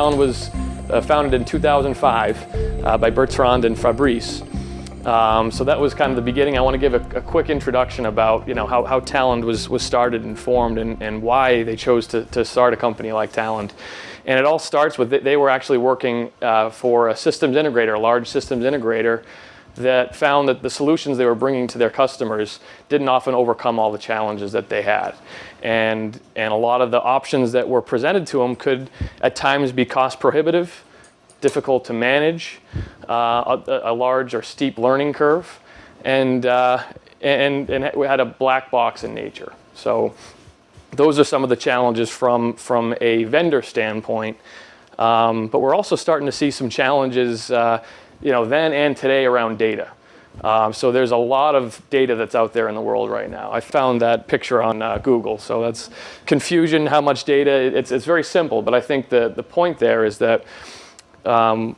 Talend was uh, founded in 2005 uh, by Bertrand and Fabrice. Um, so that was kind of the beginning. I want to give a, a quick introduction about you know how, how Talend was, was started and formed and, and why they chose to, to start a company like Talend. And it all starts with they were actually working uh, for a systems integrator, a large systems integrator that found that the solutions they were bringing to their customers didn't often overcome all the challenges that they had. And, and a lot of the options that were presented to them could at times be cost prohibitive, difficult to manage, uh, a, a, large or steep learning curve, and, uh, and, and we had a black box in nature. So those are some of the challenges from, from a vendor standpoint. Um, but we're also starting to see some challenges uh, you know, then and today around data. Um, so there's a lot of data that's out there in the world right now. I found that picture on uh, Google. So that's confusion, how much data. It's, it's very simple, but I think the, the point there is that um,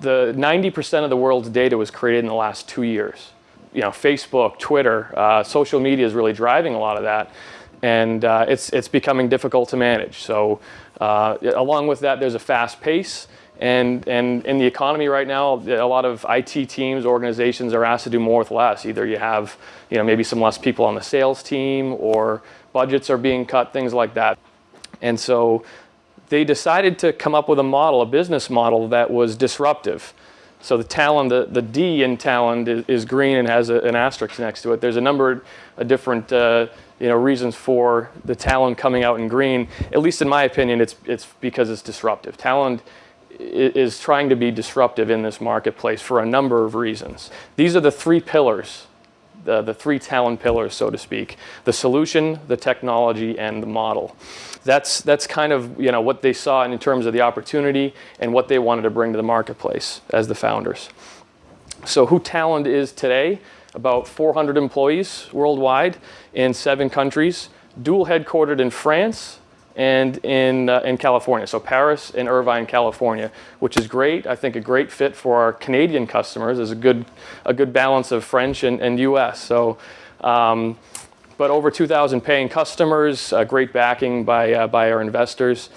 the 90% of the world's data was created in the last two years. You know, Facebook, Twitter, uh, social media is really driving a lot of that. And uh, it's, it's becoming difficult to manage. So uh, along with that, there's a fast pace. And, and in the economy right now, a lot of IT teams, organizations are asked to do more with less. Either you have you know, maybe some less people on the sales team or budgets are being cut, things like that. And so they decided to come up with a model, a business model that was disruptive. So the Talend, the, the D in Talend is, is green and has a, an asterisk next to it. There's a number of different uh, you know, reasons for the Talend coming out in green. At least in my opinion, it's, it's because it's disruptive. Talend is trying to be disruptive in this marketplace for a number of reasons. These are the three pillars, the, the three Talend pillars, so to speak. The solution, the technology, and the model. That's, that's kind of you know, what they saw in terms of the opportunity and what they wanted to bring to the marketplace as the founders. So who Talend is today, about 400 employees worldwide in seven countries, dual headquartered in France, and in, uh, in California. So Paris and Irvine, California, which is great. I think a great fit for our Canadian customers is a good, a good balance of French and, and US. So, um, but over 2,000 paying customers, uh, great backing by, uh, by our investors.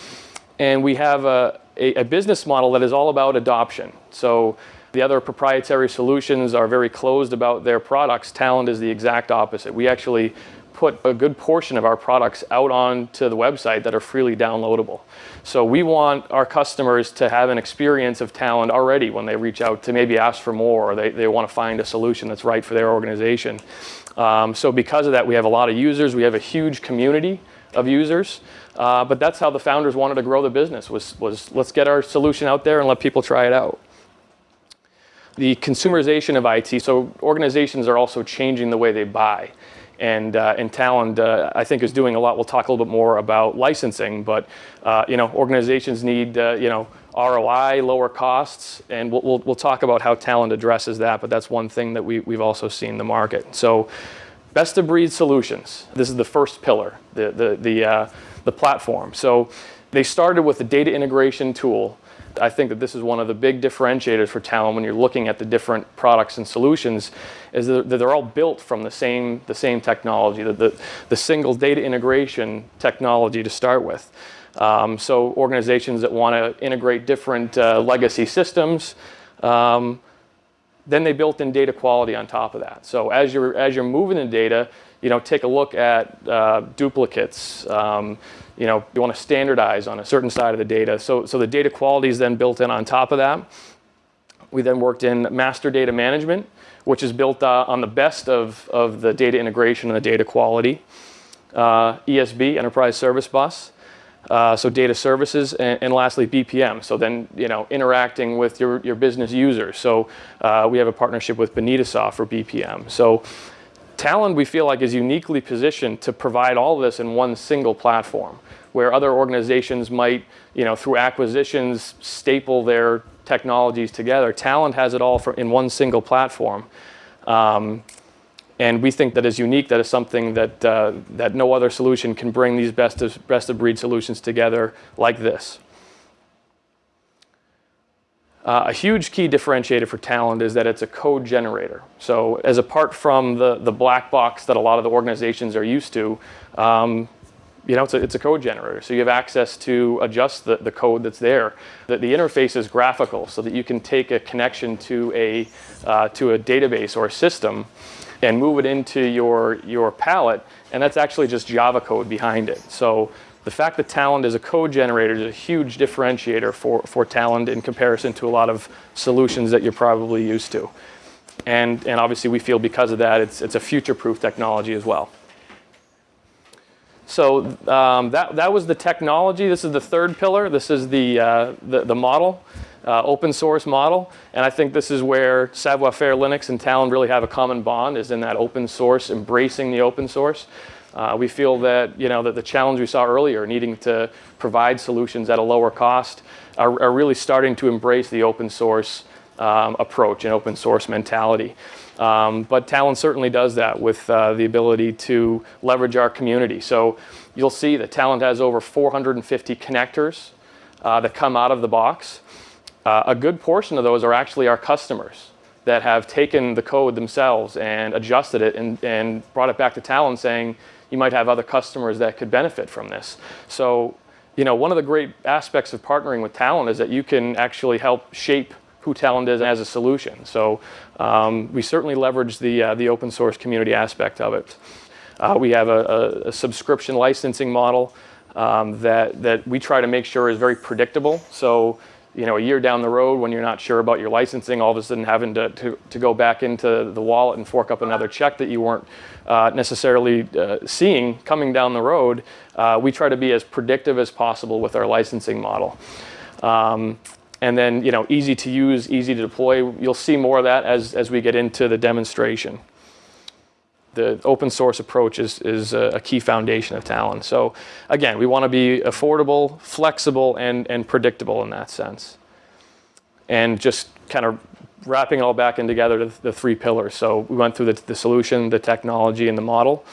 And we have a, a, a business model that is all about adoption. So the other proprietary solutions are very closed about their products. Talend is the exact opposite. We actually put a good portion of our products out onto the website that are freely downloadable. So we want our customers to have an experience of Talend already when they reach out to maybe ask for more or they, they want to find a solution that's right for their organization. Um, so because of that, we have a lot of users. We have a huge community of users. Uh, but that's how the founders wanted to grow the business was, was let's get our solution out there and let people try it out. The consumerization of IT, so organizations are also changing the way they buy. And, uh, and Talend, uh, I think, is doing a lot. We'll talk a little bit more about licensing, but uh, you know, organizations need uh, you know, ROI, lower costs, and we'll, we'll, we'll, talk about how Talend addresses that, but that's one thing that we, we've also seen in the market. So best of breed solutions. This is the first pillar, the, the, the, uh, the platform. So they started with a data integration tool I think that this is one of the big differentiators for Talend when you're looking at the different products and solutions is that they're all built from the same, the same technology, the, the, the single data integration technology to start with. Um, so organizations that want to integrate different uh, legacy systems, um, then they built in data quality on top of that. So as you're, as you're moving the data, you know, take a look at uh, duplicates, um, you know, you want to standardize on a certain side of the data. So, so the data quality is then built in on top of that. We then worked in master data management, which is built uh, on the best of, of the data integration and the data quality. Uh, ESB, Enterprise Service Bus. Uh, so data services, and, and, lastly BPM. So then, you know, interacting with your, your business users. So uh, we have a partnership with Bonitasoft for BPM. So Talend, we feel like, is uniquely positioned to provide all of this in one single platform, where other organizations might, you know, through acquisitions, staple their technologies together. Talend has it all for, in one single platform. Um, and we think that is unique. That is something that, uh, that no other solution can bring these best of, best of breed solutions together like this. Uh, a huge key differentiator for Talend is that it's a code generator. So as apart from the, the black box that a lot of the organizations are used to, um, you know, it's a, it's a code generator. So you have access to adjust the, the code that's there. The, the interface is graphical so that you can take a connection to a, uh, to a database or a system and move it into your, your palette. And that's actually just Java code behind it. So the fact that Talend is a code generator is a huge differentiator for, for Talend in comparison to a lot of solutions that you're probably used to. And, and obviously we feel because of that, it's, it's a future-proof technology as well. So um, that, that was the technology. This is the third pillar. This is the, uh, the, the, model, uh, open source model. And I think this is where Savoir-Faire Linux and Talend really have a common bond is in that open source, embracing the open source. Uh, we feel that, you know, that the challenge we saw earlier, needing to provide solutions at a lower cost, are, are really starting to embrace the open source um, approach and open source mentality. Um, but Talend certainly does that with uh, the ability to leverage our community. So you'll see that Talend has over 450 connectors uh, that come out of the box. Uh, a good portion of those are actually our customers that have taken the code themselves and adjusted it and, and brought it back to Talend saying, you might have other customers that could benefit from this. So, you know, one of the great aspects of partnering with Talend is that you can actually help shape who Talend is as a solution. So um, we certainly leverage the, uh, the open source community aspect of it. Uh, we have a, a, a, subscription licensing model um, that, that we try to make sure is very predictable. So you know, a year down the road when you're not sure about your licensing, all of a sudden having to, to, to go back into the wallet and fork up another check that you weren't uh, necessarily uh, seeing coming down the road, uh, we try to be as predictive as possible with our licensing model. Um, and then, you know, easy to use, easy to deploy. You'll see more of that as, as we get into the demonstration. The open source approach is, is a key foundation of Talend. So again, we want to be affordable, flexible, and, and predictable in that sense. And just kind of wrapping it all back in together to the three pillars. So we went through the, the solution, the technology, and the model.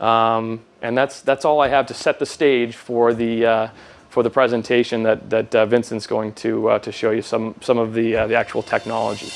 Um, and that's, that's all I have to set the stage for the, uh, for the presentation that, that uh, Vincent's going to, uh, to show you some, some of the, uh, the actual technology.